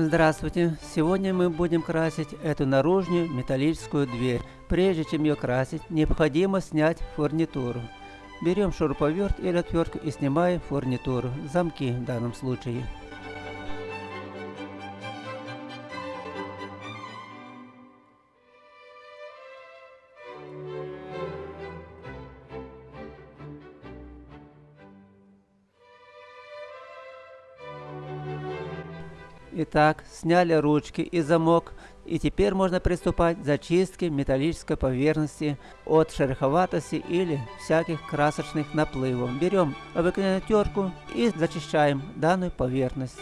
Здравствуйте! Сегодня мы будем красить эту наружную металлическую дверь. Прежде чем ее красить, необходимо снять фурнитуру. Берем шуруповерт или отвертку и снимаем фурнитуру, замки в данном случае. Итак, сняли ручки и замок, и теперь можно приступать к зачистке металлической поверхности от шероховатости или всяких красочных наплывов. Берем обыкновенную терку и зачищаем данную поверхность.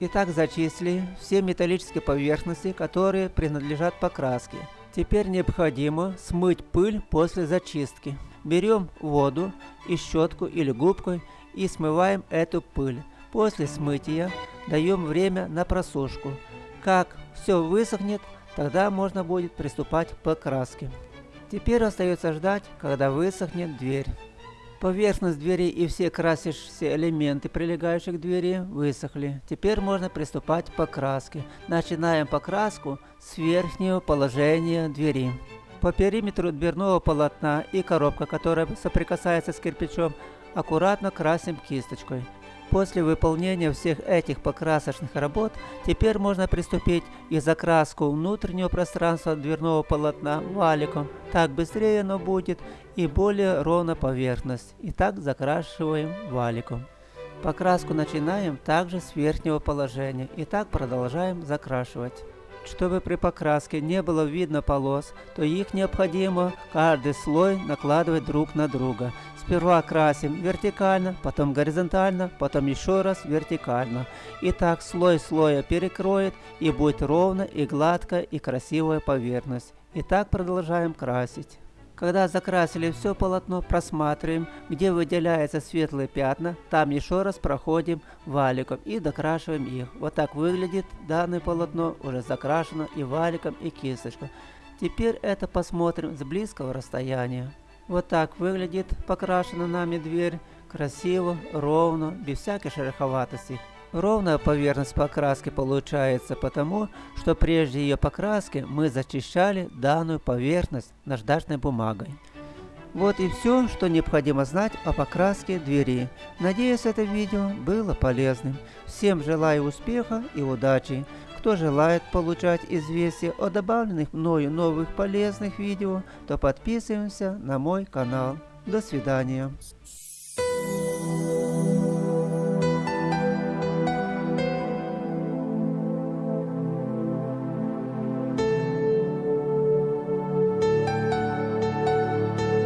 Итак, зачислили все металлические поверхности, которые принадлежат покраске. Теперь необходимо смыть пыль после зачистки. Берем воду и щетку или губкой и смываем эту пыль. После смытия даем время на просушку. Как все высохнет, тогда можно будет приступать к покраске. Теперь остается ждать, когда высохнет дверь. Поверхность двери и все красящиеся элементы, прилегающие к двери, высохли. Теперь можно приступать к покраске. Начинаем покраску с верхнего положения двери. По периметру дверного полотна и коробка, которая соприкасается с кирпичом, аккуратно красим кисточкой. После выполнения всех этих покрасочных работ, теперь можно приступить и закраску внутреннего пространства дверного полотна валиком. Так быстрее оно будет и более ровна поверхность. И так закрашиваем валиком. Покраску начинаем также с верхнего положения и так продолжаем закрашивать. Чтобы при покраске не было видно полос, то их необходимо каждый слой накладывать друг на друга. Сперва красим вертикально, потом горизонтально, потом еще раз вертикально. И так слой слоя перекроет и будет ровно и гладкая и красивая поверхность. И так продолжаем красить. Когда закрасили все полотно, просматриваем, где выделяются светлые пятна, там еще раз проходим валиком и докрашиваем их. Вот так выглядит данное полотно, уже закрашено и валиком, и кисточкой. Теперь это посмотрим с близкого расстояния. Вот так выглядит покрашена нами дверь, красиво, ровно, без всякой шероховатости. Ровная поверхность покраски получается потому, что прежде ее покраски мы зачищали данную поверхность наждачной бумагой. Вот и все, что необходимо знать о покраске двери. Надеюсь, это видео было полезным. Всем желаю успеха и удачи. Кто желает получать известия о добавленных мною новых полезных видео, то подписываемся на мой канал. До свидания.